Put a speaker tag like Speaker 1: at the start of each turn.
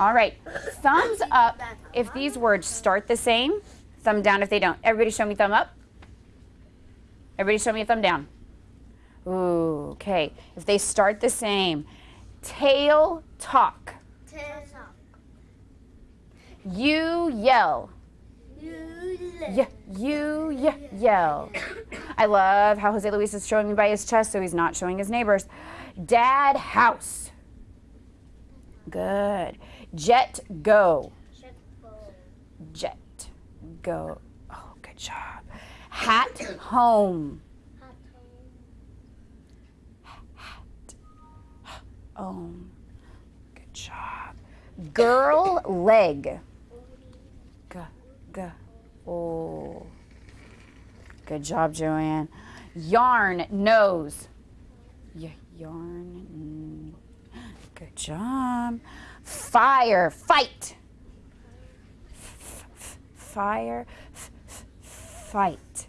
Speaker 1: All right. Thumbs up if these words start the same. Thumb down if they don't. Everybody show me thumb up. Everybody show me a thumb down. Ooh, okay. If they start the same. Tail talk. Tail talk. You yell. Yeah, you yeah, yell. I love how Jose Luis is showing me by his chest, so he's not showing his neighbors. Dad house. Good. Jet go. Jet go. Oh, good job. Hat home. Hat home. Good job. Girl leg. G, g, oh. Good job, Joanne. Yarn nose. Y yarn. Job. Fire, fight. F fire, f fight.